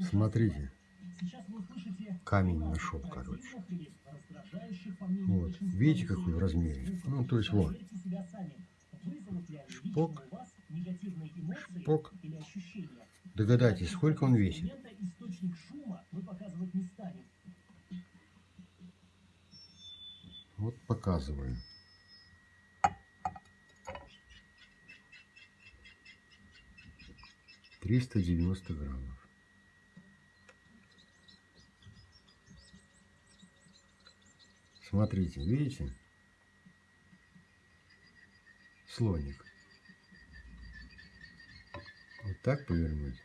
Смотрите, камень нашел, короче. Вот, видите, какой в размере? Ну, то есть вот. Шпок. Шпок. Догадайтесь, сколько он весит? Вот показываю. Триста девяносто граммов. Смотрите, видите? Слоник. Вот так повернуть.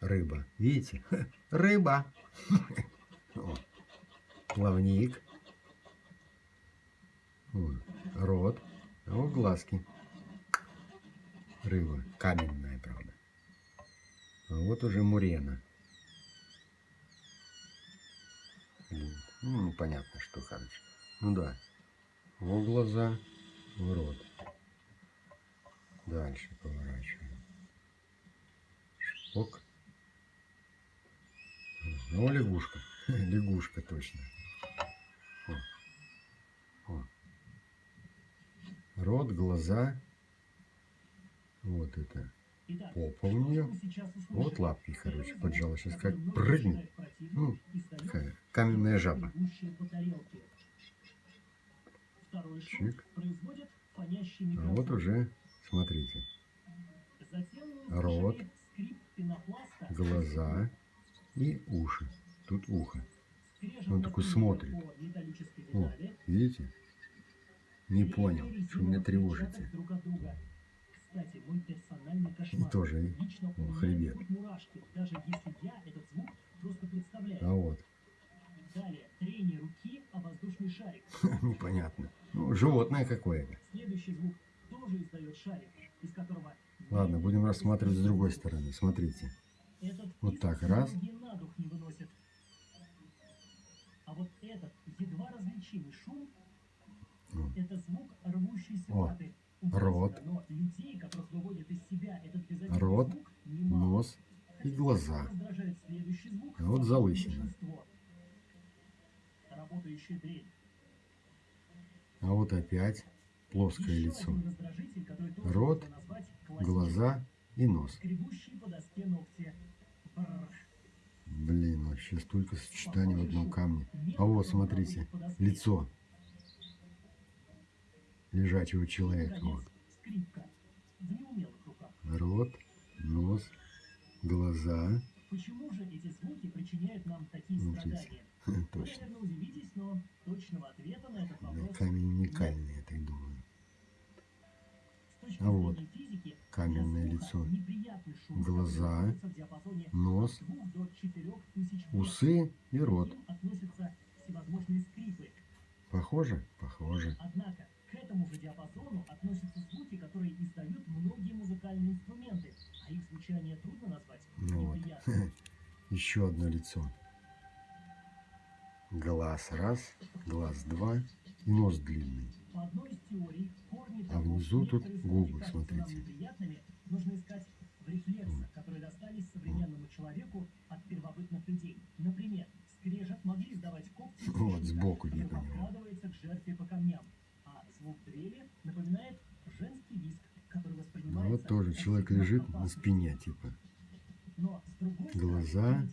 Рыба. Видите? Рыба. Плавник. Рот, а вот глазки. Рыба, каменная, правда. А вот уже мурена. Блин, Ну, непонятно, что, короче. Ну да. Вот глаза, в рот. Дальше поворачиваем. Шпок. Ну, лягушка. Лягушка точно. О. О. Рот, глаза. Вот это. Попа у нее. Вот лапки, короче, поджала. Сейчас как прыгнет. Ну, каменная жаба. Чик. А вот уже, смотрите, рот, глаза и уши. Тут ухо. Он такой смотрит. О, видите? Не понял, что меня тревожите. И тоже меня хребет. А вот, Далее, трение руки о воздушный шарик. непонятно. Ну, животное какое-то. Следующий звук тоже издает шарик, из которого... Ладно, будем рассматривать с другой стороны. Смотрите. Этот Вот так, раз. на дух не выносят. А вот этот едва различимый шум Ну, это звук рвущейся О, ваты. рот. Но людей, себя Рот, звук. Нос и глаза. А вот залысина. А вот опять плоское лицо. Рот. Глаза и нос. Блин, вообще столько сочетаний в одном камне. Не А вот, смотрите, лицо лежачего человека. Вот. Рот, нос, глаза. Почему же эти звуки причиняют нам такие Вот здесь. страдания? Вы, Точно. наверное, удивитесь, но точного ответа на этот Да, вопрос камень уникальный, я так думаю. А вот физики, каменное лицо. шум, Глаза, Нос, от 2 до 4 тысяч Гц. усы и рот. Похоже? Похоже. Однако к этому же диапазону относятся звуки, которые издают многие музыкальные инструменты, а их звучание трудно назвать Ну вот. Еще одно лицо. Глаз раз, глаз два и нос длинный. А внизу тут губы, смотрите. неприятными, нужно искать в рефлексах, которые достались современному человеку от первобытных людей. Например, скрежет могли издавать когти Вот, сбоку его. подкрадывается к жертве по камням, а звук дрели напоминает женский воспринимается вот тоже человек лежит на спине, типа. Глаза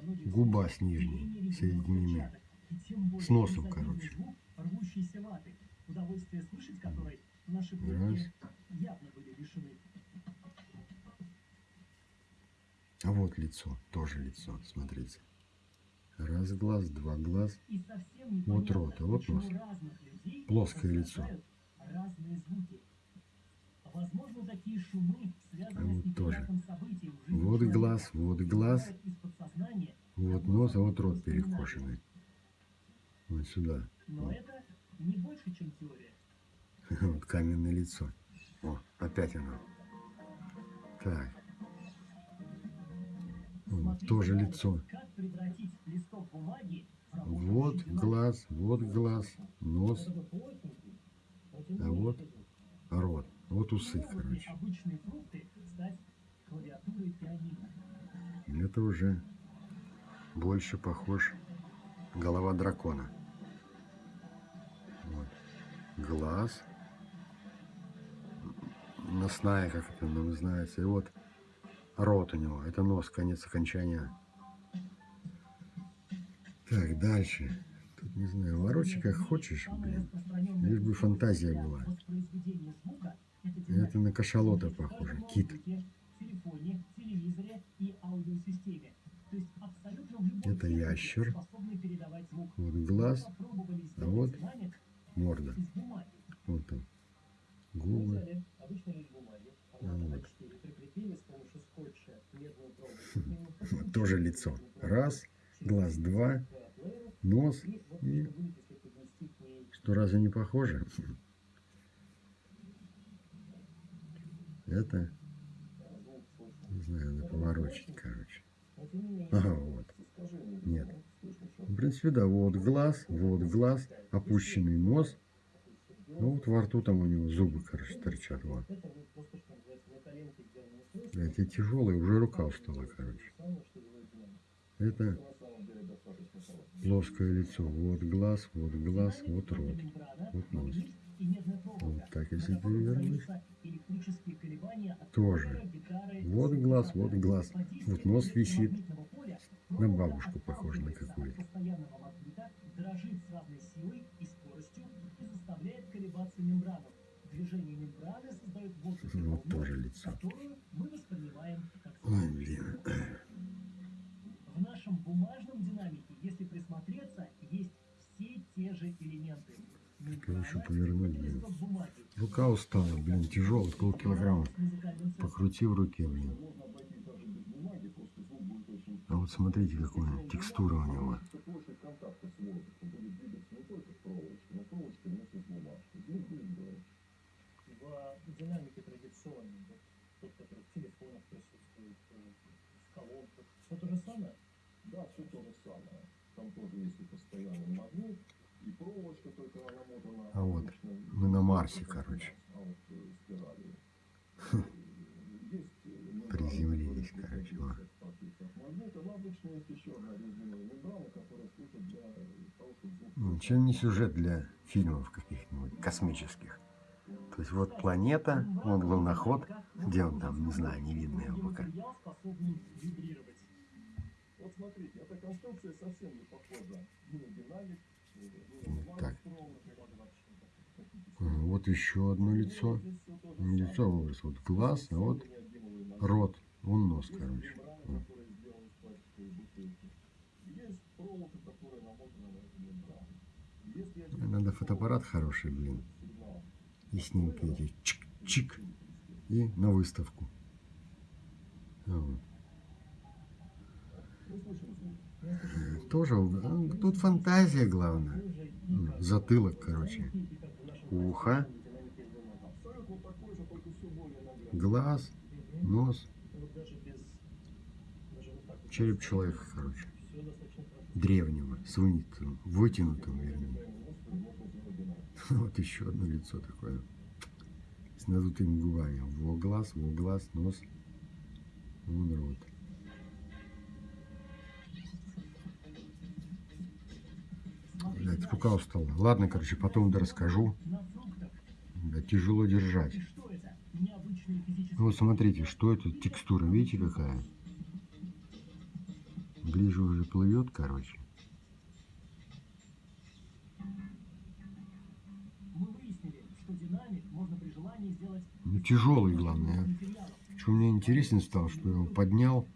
многих губа с нижней соединены. и С носом, короче. Раз. А вот лицо, тоже лицо, смотрите. Раз глаз, два глаз. И Вот рот, а вот нос. Плоское лицо. раздражают разные звуки. Возможно, такие шумы связаны А с вот тоже. неприятным событием в жизни Вот глаз, вот глаз, вот нос, а вот рот перекошенный. Вот сюда. Но Вот. это не больше, чем теория. Вот каменное лицо. О, опять оно. Так. Вот, тоже лицо. Вот глаз, вот глаз, нос, а вот рот. Вот усы, короче. Это уже больше похож голова дракона. Вот. Глаз. Носная, как это называется. И вот рот у него. Это нос, конец окончания. Так, дальше. Тут, не знаю, ворочи как хочешь, блин. Лишь бы фантазия была. Это на кашалота похоже. Кит. телефоне, телевизоре и аудиосистеме. То есть абсолютно в любом Это ящер. Вот глаз, а вот морда. Вот там. Губы. формата вот. А4, прикрепили с помощью скотча медную проволоку. Тоже лицо. Раз, глаз два, нос. И что разве не похоже? Это, не знаю, надо поворочить, короче. Ага, вот. Нет. что В принципе, да, вот глаз, вот глаз, опущенный нос. Ну вот во рту там у него зубы, короче, торчат. Вот. эти тяжелые, уже рука устала, короче. Это плоское лицо. Вот глаз, вот глаз, вот рот. Вот нос. Вот так, если перевернуть. Тоже. Вот глаз, вот глаз. Вот нос висит. На бабушку похоже на какую-то. дрожит с разной силой и скоростью и заставляет колебаться мембрану. Движение мембраны создает воздух, Вот тоже лицо. которую мы воспринимаем как Ой, блин. В нашем бумажном динамике, если присмотреться, есть все те же элементы. еще повернуть, блин? Рука устала, блин, тяжелый, полкилограмма. Покрути в руке, блин. Вот смотрите, какая текстура у него. А вот мы на Марсе, короче. А вот э, спирали. Э, Есть э, мембрана, Приземлились, которая короче, крепится вот. к партиям магнита, но обычно есть еще одна резиновая мембрана, которая служит для того, чтобы звук... Ну, чем не сюжет для фильмов каких-нибудь космических. То есть вот планета, вот луноход, где он там, не знаю, не видно его пока. Материал, способный вибрировать. Вот смотрите, эта конструкция совсем не похожа ни на динамик, ни Вот на бумагу так. Вот еще одно лицо. Лицо вырос, вот глаз, а вот рот, вон нос, короче. мембрана, Вот. которая сделана из пластиковой бутылки. Есть проволока, которая намотана на эту мембрану. Если один Надо фотоаппарат хороший, блин. И снимки эти чик-чик. И на выставку. А вот. Тоже, тут фантазия главное. Затылок, короче. Ухо, глаз, нос, череп человека, короче. Древнего, с вытянутым, вытянутым, вернее. Вот еще одно лицо такое. С надутыми губами. Во глаз, во глаз, нос. Вон рот. Блядь, рука устала. Ладно, короче, потом да расскажу. Да, тяжело держать. Ну вот смотрите, что это текстура, видите какая? Ближе уже плывет, короче. Ну тяжелый, главное. Что мне интересен стал, что я его поднял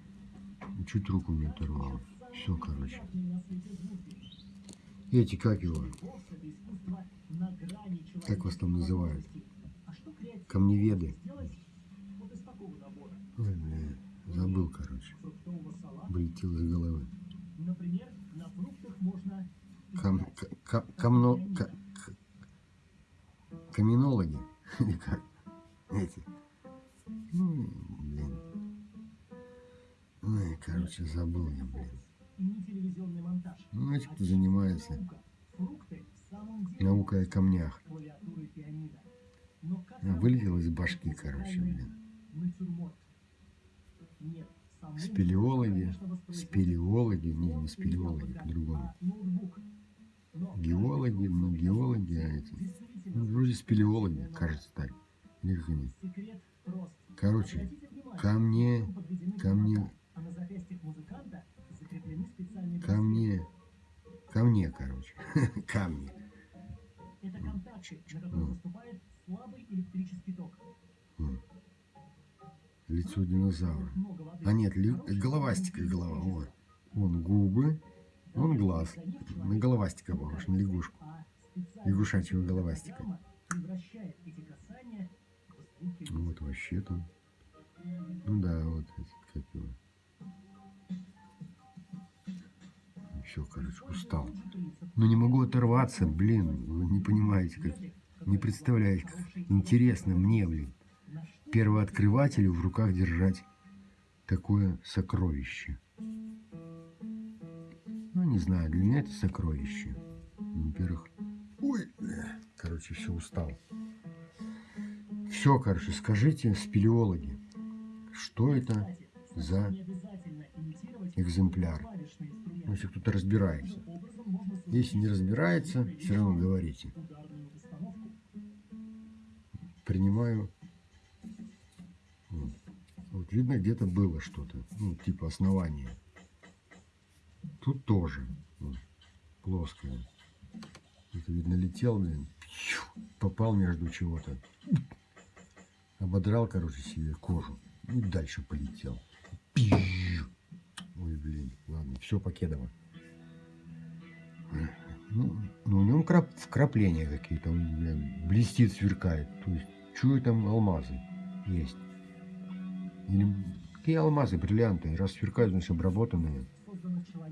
и чуть руку не оторвал. Все, короче. Эти, как его, Как вас там называют? камневеды. Ой, бля, забыл, короче. Вылетел из головы. Кам, играть. к- к- камно, к- к- каменологи. Спелеологи, спелеологи, не, он не спелеологи, по-другому. Геологи, ну геологи, а эти, ну, вроде спелеологи, кажется так. Или как они. Короче, ко мне, ко мне, ко мне, ко мне, короче, ко мне. Ну. поступает слабый электрический ток. М. Лицо динозавра. А нет, Хороший головастика голова. средство. Вон, губы, вон глаз. На головастика похож, на лягушку. Лягушачьего головастика. Вот вообще там. Ну да, вот как его. Все, короче, устал. Ну не могу оторваться, блин. Вы не понимаете, как... Не представляете, как интересно мне, блин. Первооткрывателю в руках держать такое сокровище. Ну, не знаю, для меня это сокровище. Во-первых... Ой, короче, все, устал. Все, короче, скажите, спелеологи, что это за экземпляр? Ну, если кто-то разбирается. Если не разбирается, все равно говорите. Принимаю. Вот видно, где-то было что-то. Ну, типа основание. Тут тоже. Вот, плоское. Это, видно, летел, блин. Попал между чего-то. Ободрал, короче, себе кожу. И дальше полетел. Ой, блин. Ладно, все покедово. Ну, ну, у него крап, вкрапления какие-то. Он, блин, блестит, сверкает. То есть, чую там алмазы есть. Или какие алмазы, бриллианты. Раз сверкают, значит, обработанные.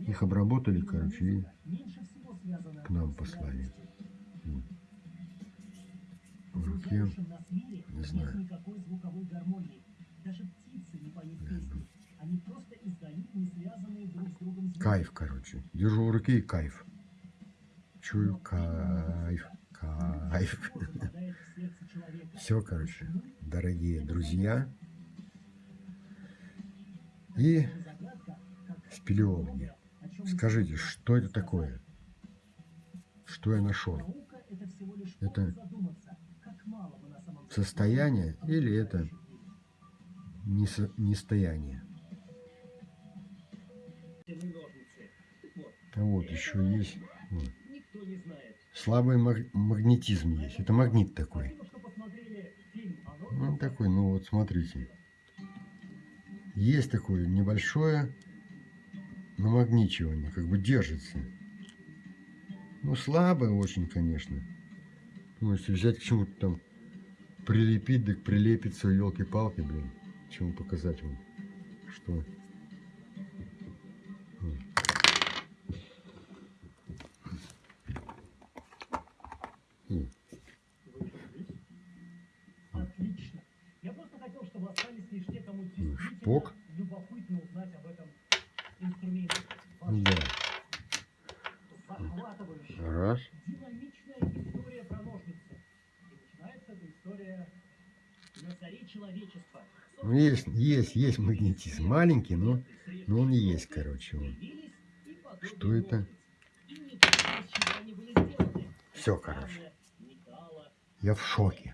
Их обработали, короче, и к нам послали. В руке, не знаю. Кайф, короче. Держу в руке и кайф. Чую кайф, кайф. Все, короче, дорогие друзья и спелеологи. Скажите, что это такое? Что я нашел? это Состояние или это нестояние? Вот еще есть. Слабый маг- магнетизм есть. Это магнит такой. Он такой, ну вот смотрите. Есть такое небольшое намагничивание, как бы держится. Ну, слабое очень, конечно. Ну, если взять к чему-то там прилепить, так прилепится, елки-палки, блин. Чему показать вам, что... на заре человечества. Ну, есть, есть, есть магнетизм. Маленький, но, но он есть, короче. Вот. Что это? Все, короче. Я в шоке.